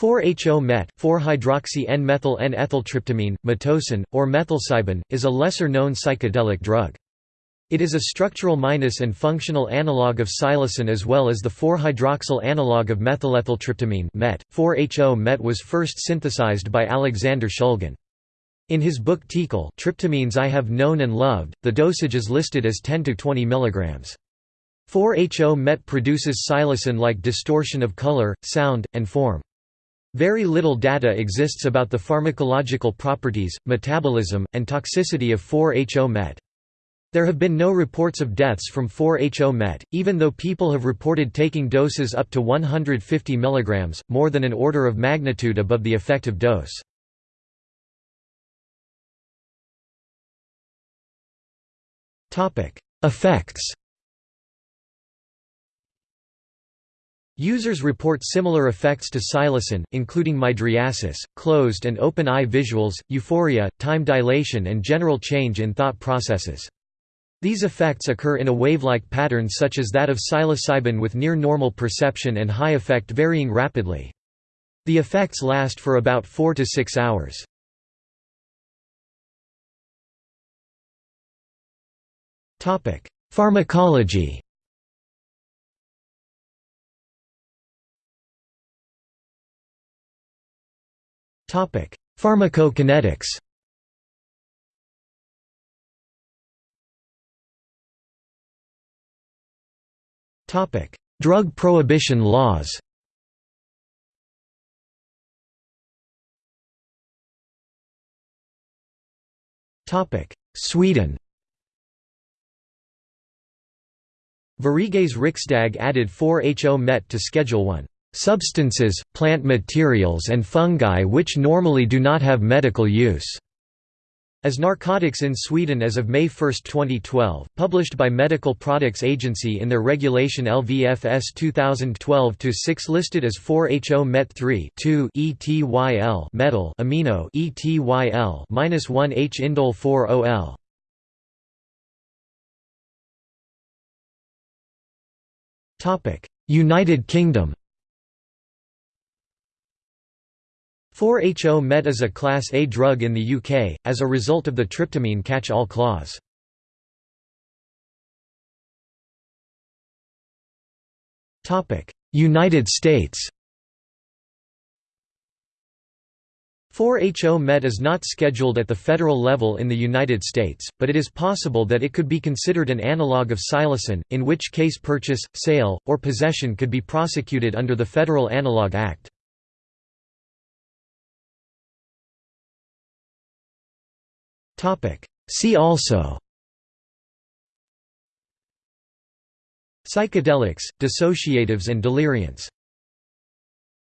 4-HO-MET, 4-hydroxy-N-methyl-N-ethyltryptamine, metocin, or methylcybin, is a lesser-known psychedelic drug. It is a structural minus and functional analog of psilocin as well as the 4-hydroxyl analog of methylethyltryptamine MET. 4-HO-MET was first synthesized by Alexander Shulgin. In his book TiHKAL Tryptamines I Have Known and Loved, the dosage is listed as 10 to 20 mg. 4-HO-MET produces psilocin-like distortion of color, sound, and form. Very little data exists about the pharmacological properties, metabolism, and toxicity of 4-HO-MET. There have been no reports of deaths from 4-HO-MET, even though people have reported taking doses up to 150 mg, more than an order of magnitude above the effective dose. Effects Users report similar effects to psilocin, including mydriasis, closed and open eye visuals, euphoria, time dilation and general change in thought processes. These effects occur in a wave-like pattern such as that of psilocybin with near-normal perception and high effect varying rapidly. The effects last for about 4 to 6 hours. Pharmacology Pharmacokinetics. Topic: Drug prohibition laws. Topic: Sweden. Sveriges riksdag added 4-HO-MET to Schedule 1. Substances, plant materials and fungi which normally do not have medical use. As narcotics in Sweden as of May 1, 2012, published by Medical Products Agency in their regulation LVFS 2012-6 listed as 4-HO-MET3 ETYL metal amino ETYL-1H indole 4-OL. Topic: United Kingdom 4-HO-MET is a Class A drug in the UK, as a result of the tryptamine catch-all clause. United States 4-HO-MET is not scheduled at the federal level in the United States, but it is possible that it could be considered an analog of psilocin, in which case purchase, sale, or possession could be prosecuted under the Federal Analog Act. See also. Psychedelics, dissociatives and deliriants